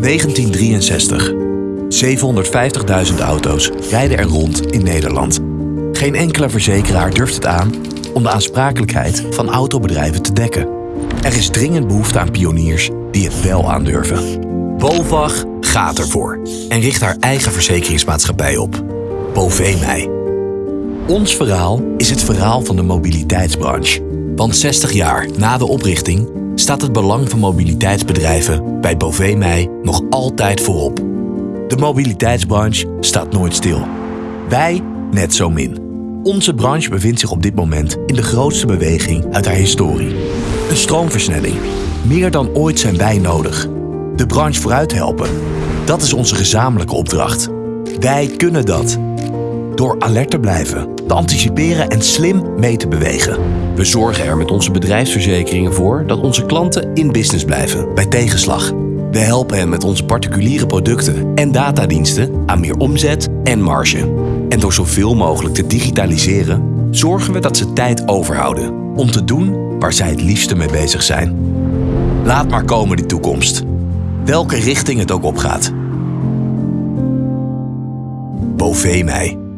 1963. 750.000 auto's rijden er rond in Nederland. Geen enkele verzekeraar durft het aan om de aansprakelijkheid van autobedrijven te dekken. Er is dringend behoefte aan pioniers die het wel aandurven. BOVAG gaat ervoor en richt haar eigen verzekeringsmaatschappij op. Bovee Ons verhaal is het verhaal van de mobiliteitsbranche. Want 60 jaar na de oprichting staat het belang van mobiliteitsbedrijven bij Bovee nog altijd voorop. De mobiliteitsbranche staat nooit stil. Wij net zo min. Onze branche bevindt zich op dit moment in de grootste beweging uit haar historie. Een stroomversnelling. Meer dan ooit zijn wij nodig. De branche vooruit helpen. Dat is onze gezamenlijke opdracht. Wij kunnen dat. Door alert te blijven, te anticiperen en slim mee te bewegen. We zorgen er met onze bedrijfsverzekeringen voor dat onze klanten in business blijven bij tegenslag. We helpen hen met onze particuliere producten en datadiensten aan meer omzet en marge. En door zoveel mogelijk te digitaliseren, zorgen we dat ze tijd overhouden om te doen waar zij het liefste mee bezig zijn. Laat maar komen die toekomst. Welke richting het ook opgaat. Bovee mij.